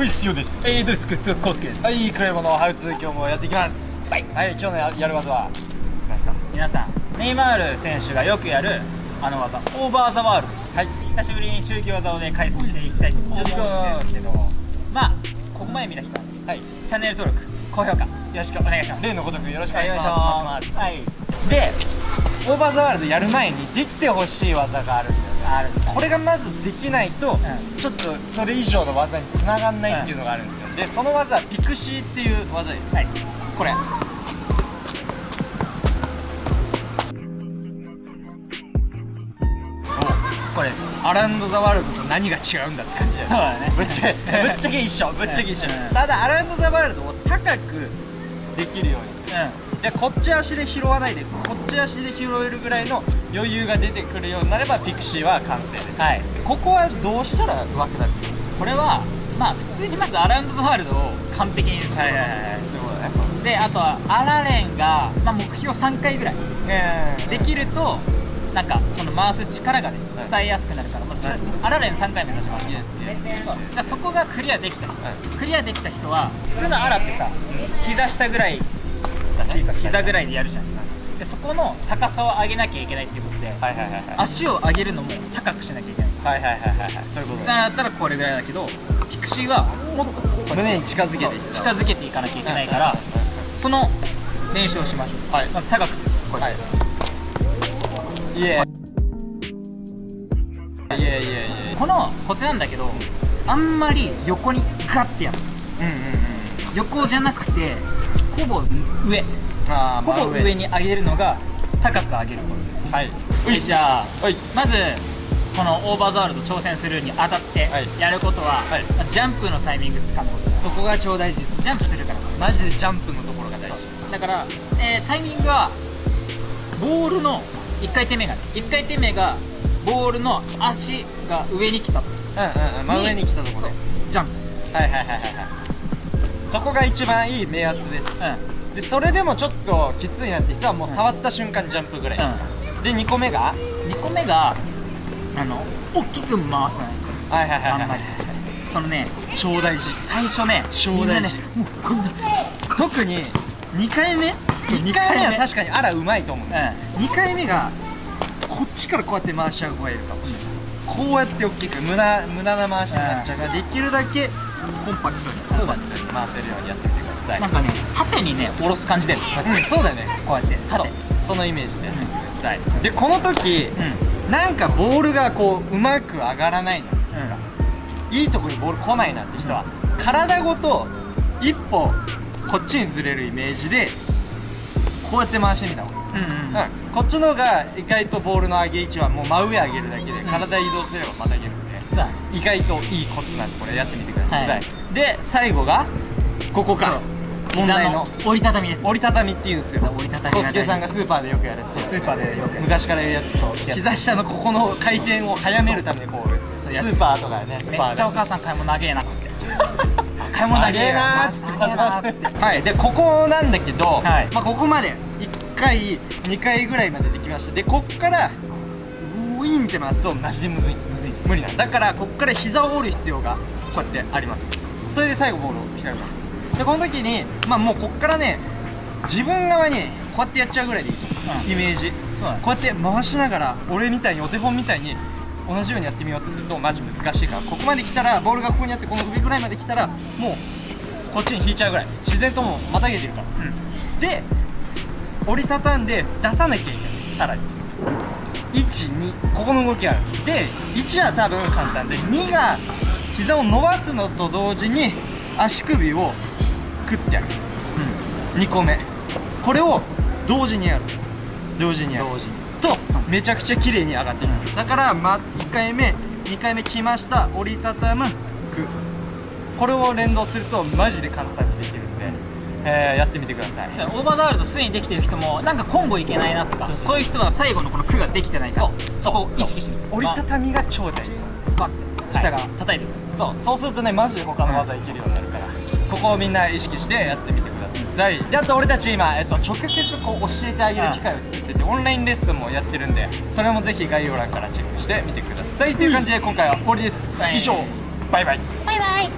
ういっすよです。えー、どうですか？つこうすけです。はいクレボのハウツー今日もやっていきます。はい。はい今日のややる技は何ですか皆さんネイマール選手がよくやるあの技オーバーザワール。ドはい。久しぶりに中級技をね解説していきたいと思うんですけど。まあここまで見た人ははい。チャンネル登録高評価よろしくお願いします。例のごとくよろしくおはい。願いします。はい。すでオーバーザワールドやる前にできてほしい技があるんだよねあるこれがまずできないと、ん。ちょっとそれ以上の技につながんないっていうのがあるんですよ、でその技はピクシーっていう技です。はい。これ。これです。アランド・ザ・ワールドと何が違うんだって感じだよそうだね。ぶっちゃけぶっちゃけ一緒ぶっちゃけ一緒。うん。ただアランド・ザ・ワールドを高くできるようにうでこっち足で拾わないでこっち足で拾えるぐらいの余裕が出てくるようになればピクシーは完成です、んはい。ここはどうしたら上手くなるんですか？これはまあ普通にまずアラウンドザワールドを完璧にする。そういうことだねであとはアラレンが、まあ、目標3回ぐらい。できるとなんかその回す力がねはい伝えやすくなるから、まあアラレン3回目指しますイエスイエスイエスそうじゃあそこがクリアできた、い。クリアできた人は普通のアラってさ膝下ぐらいか膝ぐらいでやるじゃん。でそこの高さを上げなきゃいけないっていうことで、はいはいはいはい。足を上げるのも高くしなきゃいけない。はいはいはいはいはい。そういうことだ。だったらこれぐらいだけどピクシーはもっと胸に近づけて近づけていかなきゃいけないからその練習をしましょう、はい。まず高くする。これ、はい。いえ。いえいえいえこのコツなんだけどあんまり横にガッてやる。うんうんうん横じゃなくてほぼ上。あーほぼ真上。に上げるのが高く上げるコツ。はい。えじゃあはい。まずこのオーバーザワールド挑戦するにあたってはい。やることは、はい。ジャンプのタイミングつかむこと。そこが超大事。ですジャンプするから。マジでジャンプのところが大事。だから、えータイミングはボールの1回転目がね1回転目がボールの足が上に来たうんうんうん真上に来たところジャンプする。はいはいはいはいはいそこが一番いい目安です。うん。でそれでもちょっときついなって人はもう触った瞬間ジャンプぐらい、で2個目が？2個目があの大きく回さないはいはいはいあんまり。そのね超大事。最初ね超大事。ねもうこんな特に2回目？1二回目は確かにあらうまいと思う、う2回目がこっちからこうやって回しちゃう子がいるかもしれない、こうやって大きく無駄無駄な回しになっちゃうからできるだけコンパクトにコンパクトに回せるようにやってみてください。なんかね縦にね下ろす感じでうんそうだよね。こうやって。縦そのイメージでやってみてください、でこの時、うん。なんかボールがこううまく上がらないの。うん。いいとこにボール来ないなって人は体ごと一歩こっちにずれるイメージでこうやって回してみた方がいいうんうん。うん、こっちの方が意外とボールの上げ位置はもう真上上げるだけで体移動すればまたげるんで、さ意外といいコツなんでこれやってみてください、はい。で最後がここか。問題の膝折りたたみです折りたたみっていうんですけど折りたたみが小助さんがスーパーでよくやるそうスーパーでよく昔からやるやつそう。膝下のここの回転を早めるためにこうスーパーとかねめっちゃお母さん買い物長えなって。買い物長長えなっつってこう長えなーって。はいでここなんだけど、はい。まあ、ここまで1回2回ぐらいまでできましたでこっからウィーンって回すとマジでむずいむずい無理なん。だからこっから膝を折る必要がこうやってあります。それで最後ボールを引かれます。でこの時にまあもうこっからね自分側にこうやってやっちゃうぐらいでいい、うん。イメージ。そうこうやって回しながら俺みたいにお手本みたいに同じようにやってみようとするとマジ難しいからここまで来たらボールがここにあってこの上ぐらいまで来たらもうこっちに引いちゃうぐらい。自然ともうまたげてるから、で折りたたんで出さなきゃいけない。さらに12ここの動きがある。で1は多分簡単で2が膝を伸ばすのと同時に足首をクッてやる、2個目。これを同時にやる。同時にやる。同時に。とめちゃくちゃ綺麗に上がっていきます。だから、ま、1回目2回目来ました。折りたたむく。これを連動するとマジで簡単にできるえーやってみてください。オーバーザワールドすでにできてる人もなんかコンボいけないなとかそうそうそう。いう人は最後のこの句ができてないか。らそこを意識して。折りたたみが超大事。バッて下が叩いてください。そうそうするとねマジで他の技いけるようになるから、ここをみんな意識してやってみてください。であと俺たち今、えっと、直接こう教えてあげる機会を作っててオンラインレッスンもやってるんでそれもぜひ概要欄からチェックしてみてください。という感じで今回は終わりです、はい。以上。バイバイ。バイバイ